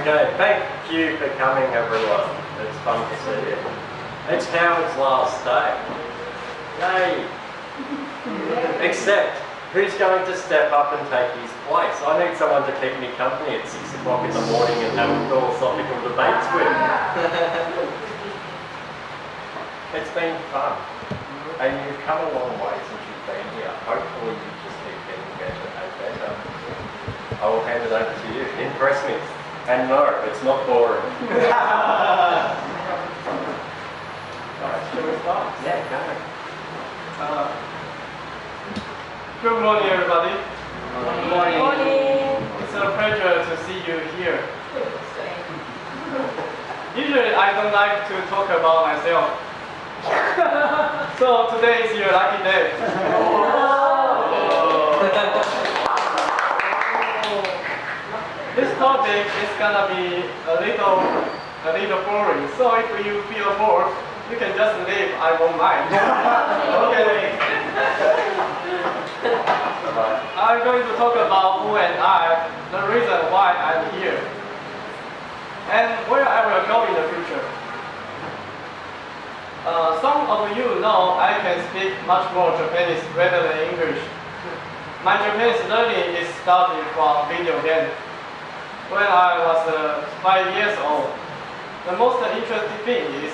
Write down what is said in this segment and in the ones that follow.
Okay, thank you for coming everyone. It's fun to see you. It's Howard's last day. Yay! Except, who's going to step up and take his place? I need someone to keep me company at 6 o'clock in the morning and have philosophical debates with. it's been fun. And you've come a long way since you've been here. Hopefully you just keep getting better and better. I will hand it over to you. Impress me. And no, it's not boring. Alright, shall we start? Yeah, go. Uh, good morning, everybody. Good Morning. It's a pleasure to see you here. Usually, I don't like to talk about myself. so today is your lucky day. This topic is gonna be a little, a little boring. So if you feel bored, you can just leave. I won't mind. okay. I'm going to talk about who and I, the reason why I'm here, and where I will go in the future. Uh, some of you know I can speak much more Japanese rather than English. My Japanese learning is starting from video game. When I was uh, five years old, the most interesting thing is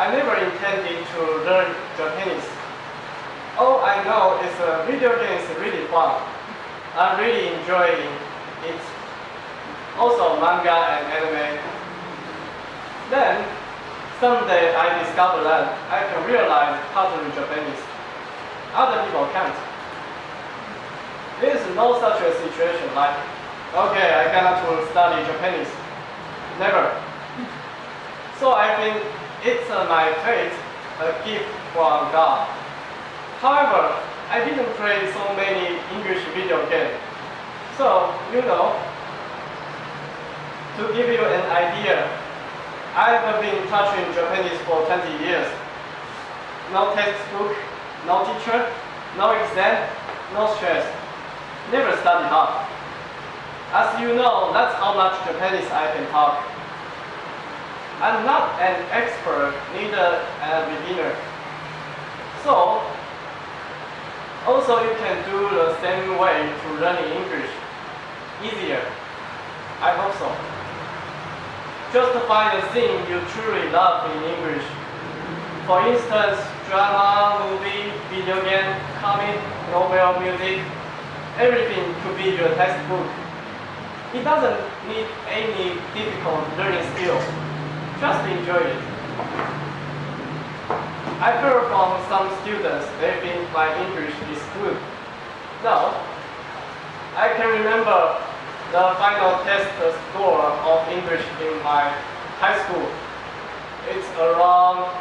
I never intended to learn Japanese. All I know is uh, video games are really fun. I'm really enjoying it. Also manga and anime. Then, someday I discovered that I can realize how to read Japanese. Other people can't. There is no such a situation like, okay, I cannot study Japanese. Never. So I think it's uh, my fate, a gift from God. However, I didn't play so many English video games. So, you know, to give you an idea, I've been touching Japanese for 20 years. No textbook, no teacher, no exam, no stress. Never study hard. As you know, that's how much Japanese I can talk. I'm not an expert, neither a beginner. So, also you can do the same way to learning English. Easier. I hope so. Just find a thing you truly love in English. For instance, drama, movie, video game, comic, novel, music, everything could be your textbook. It doesn't need any difficult learning skills. Just enjoy it. I've heard from some students they think my English is good. Now, I can remember the final test score of English in my high school. It's around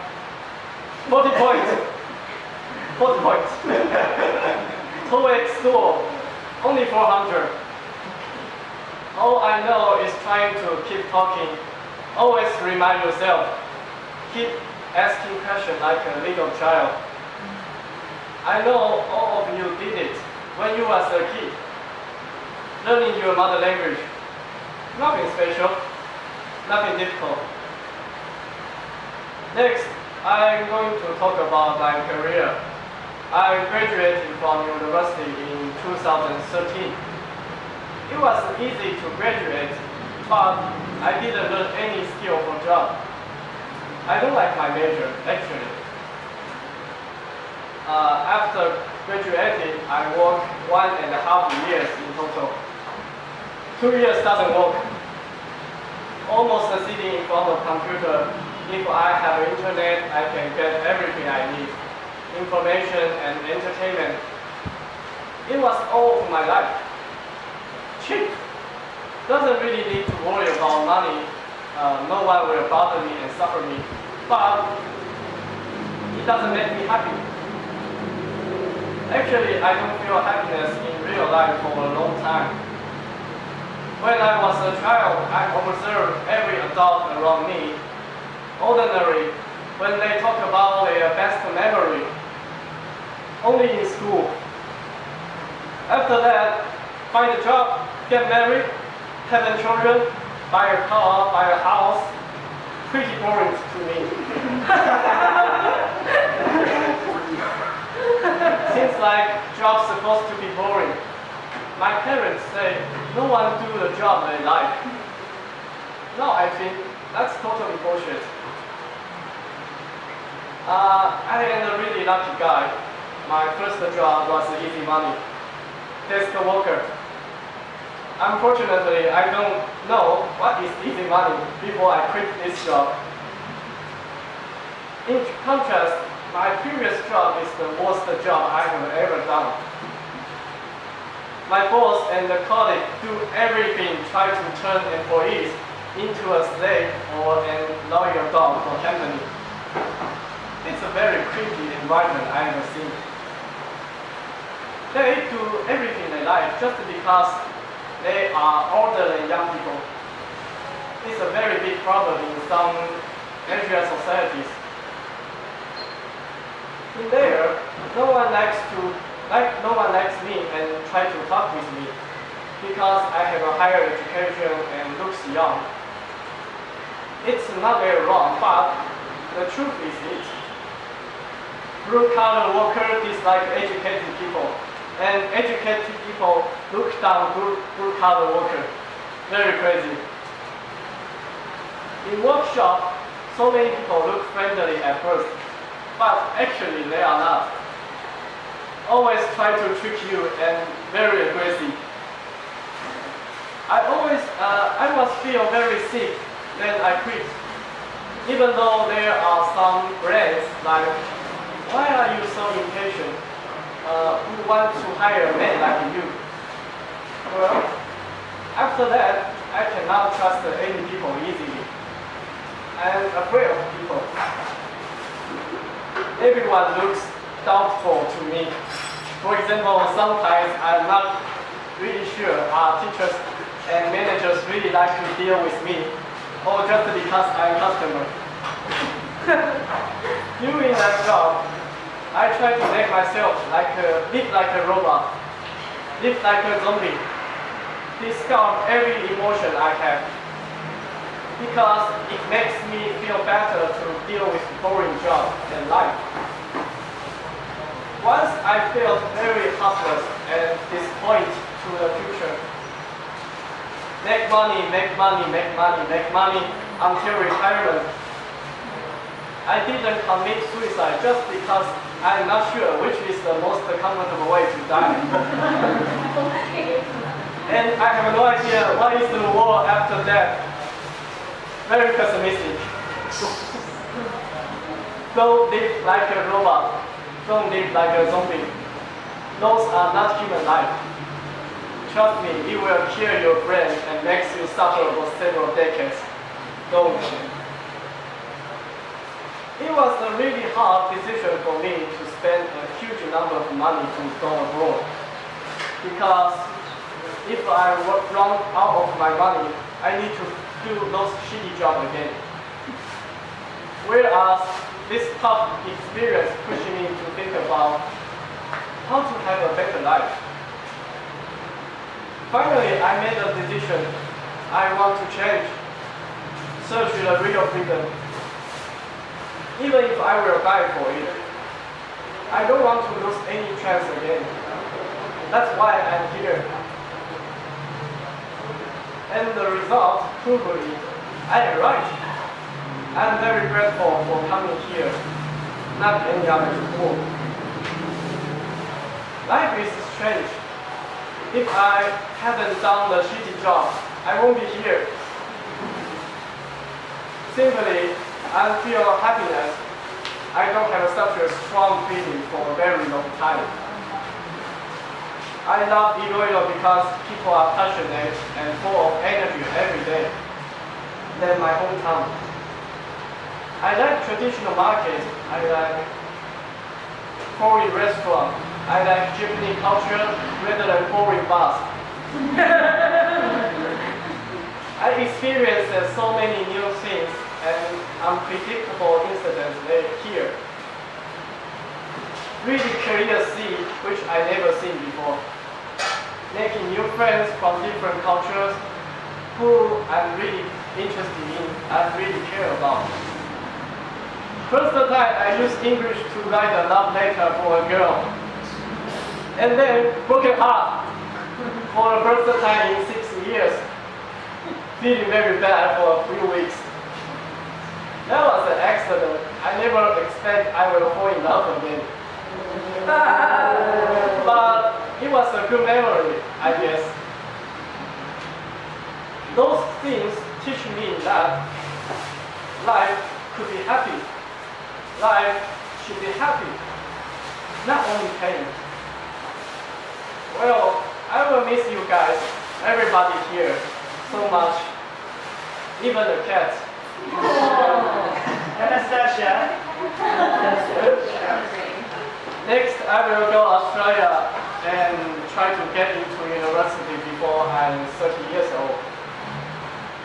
40 points. 40 points. TOEIC score, only 400. All I know is trying to keep talking. Always remind yourself. Keep asking questions like a little child. I know all of you did it when you was a kid. Learning your mother language. Nothing special. Nothing difficult. Next, I'm going to talk about my career. I graduated from university in 2013. It was easy to graduate, but I didn't learn any skill for job. I don't like my major, actually. Uh, after graduating, I worked one and a half years in total. Two years doesn't work. Almost sitting in front of computer. If I have internet, I can get everything I need. Information and entertainment. It was all of my life. Cheap. Doesn't really need to worry about money. Uh, no one will bother me and suffer me. But it doesn't make me happy. Actually, I don't feel happiness in real life for a long time. When I was a child, I observed every adult around me. Ordinary, when they talk about their best memory, only in school. After that, find a job, get married, having children, buy a car, buy a house. Pretty boring to me. Seems like job's supposed to be boring. My parents say no one do the job they like. No, I think that's totally bullshit. Uh, I am a really lucky guy. My first job was easy money. Desk worker. Unfortunately, I don't know what is easy money before I quit this job. In contrast, my previous job is the worst job I have ever done. My boss and the colleague do everything try to turn employees into a slave or a loyal dog for company. It's a very creepy environment I have seen. They do everything they like just because they are older than young people. It's a very big problem in some Asian societies. In there, no one likes to like no one likes me and try to talk with me because I have a higher education and looks young. It's not very wrong, but the truth is it. Blue collar workers dislike educated people, and educated people look down blue, collar workers. Very crazy. In workshop, so many people look friendly at first, but actually they are not. Always try to trick you and very aggressive. I always, uh, I was feel very sick, then I quit. Even though there are some brands like, why are you so impatient? Want to hire a man like you? Well, after that, I cannot trust any people easily. I'm afraid of people. Everyone looks doubtful to me. For example, sometimes I'm not really sure are teachers and managers really like to deal with me, or just because I'm a customer. Doing that job, I try to make myself like a, live like a robot, live like a zombie, discard every emotion I have, because it makes me feel better to deal with boring job and life. Once I felt very hopeless and disappointed to the future. Make money, make money, make money, make money until retirement. I didn't commit suicide just because I'm not sure which is the most comfortable way to die. and I have no idea what is the world after death. Very pessimistic. Don't live like a robot. Don't live like a zombie. Those are not human life. Trust me, it will kill your brain and makes you suffer for several decades. Don't. It was a really hard decision for me to spend a huge number of money to go abroad. Because if I run out of my money, I need to do those shitty jobs again. Whereas this tough experience pushed me to think about how to have a better life. Finally, I made a decision. I want to change, search the real freedom. Even if I will die for it, I don't want to lose any chance again. That's why I'm here. And the result it. I am right. I'm very grateful for coming here, not any other school. Life is strange. If I haven't done the shitty job, I won't be here. Simply, I feel happiness. I don't have such a strong feeling for a very long time. I love Iloilo because people are passionate and full of energy every day. Than my hometown. I like traditional markets. I like foreign restaurant. I like Japanese culture rather than foreign bars. I experienced so many new things and unpredictable incidents here. Really career see which I never seen before. Making new friends from different cultures, who I'm really interested in, I really care about. First time I used English to write a love letter for a girl. And then broken heart for the first time in six years. Feeling very bad for a few weeks. That was an accident. I never expect I will fall in love again. but it was a good memory, I guess. Those things teach me that life could be happy. Life should be happy, not only pain. Well, I will miss you guys, everybody here, so much. Even the cats. Anastasia. Next, I will go Australia and try to get into university before I'm 30 years old.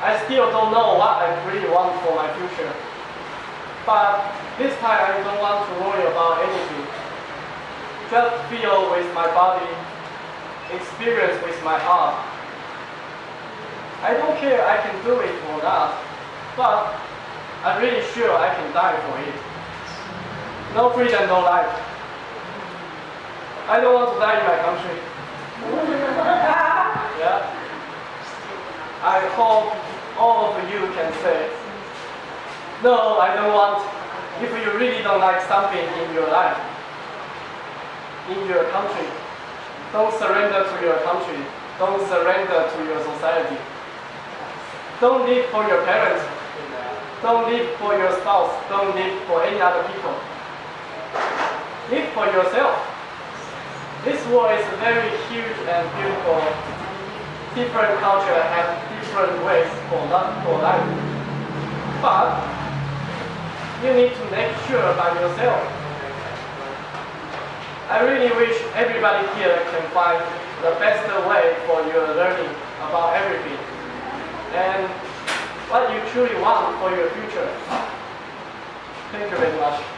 I still don't know what I really want for my future. But this time I don't want to worry about anything. Just feel with my body, experience with my heart. I don't care I can do it or not, but I'm really sure I can die for it. No freedom, no life. I don't want to die in my country. yeah. I hope all of you can say, no, I don't want, if you really don't like something in your life, in your country, don't surrender to your country. Don't surrender to your society. Don't live for your parents. Don't live for your spouse. Don't live for any other people. Live for yourself. This world is very huge and beautiful. Different culture have different ways for, for life. But you need to make sure by yourself. I really wish everybody here can find the best way for your learning about everything and what you truly want for your future. Thank you very much.